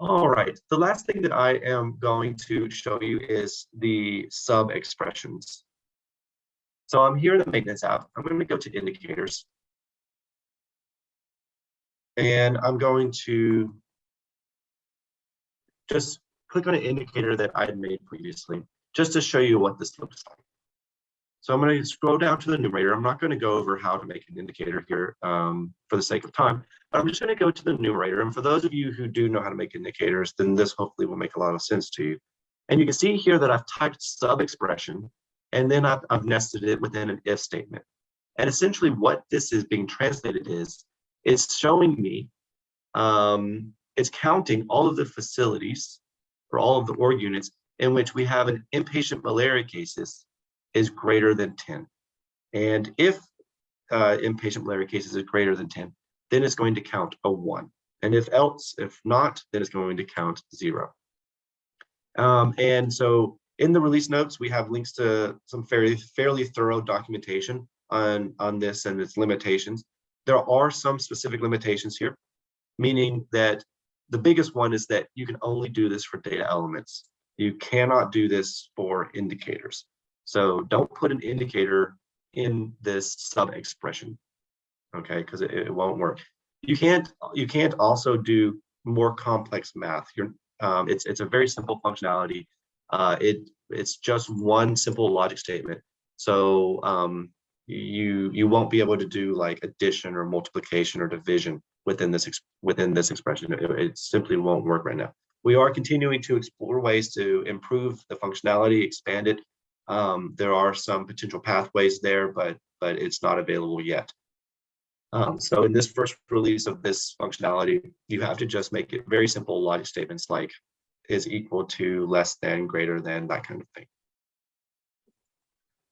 All right, the last thing that I am going to show you is the sub expressions. So I'm here in the maintenance app. I'm going to go to indicators. And I'm going to just click on an indicator that I had made previously, just to show you what this looks like. So I'm going to scroll down to the numerator. I'm not going to go over how to make an indicator here um, for the sake of time, but I'm just going to go to the numerator. And for those of you who do know how to make indicators, then this hopefully will make a lot of sense to you. And you can see here that I've typed sub expression, and then I've, I've nested it within an if statement. And essentially what this is being translated is, it's showing me, um, it's counting all of the facilities or all of the org units in which we have an inpatient malaria cases is greater than 10. And if uh, inpatient malaria cases is greater than 10, then it's going to count a one. And if else, if not, then it's going to count zero. Um, and so in the release notes, we have links to some fairly, fairly thorough documentation on, on this and its limitations. There are some specific limitations here, meaning that the biggest one is that you can only do this for data elements. You cannot do this for indicators. So don't put an indicator in this sub expression, okay, because it, it, won't work. You can't you can't also do more complex math. You're um, it's it's a very simple functionality. Uh, it it's just one simple logic statement. So um, you you won't be able to do like addition or multiplication or division within this within this expression. It, it simply won't work right now. We are continuing to explore ways to improve the functionality, expand it, um, there are some potential pathways there, but but it's not available yet. Um, so in this first release of this functionality, you have to just make it very simple logic statements like is equal to less than greater than that kind of thing.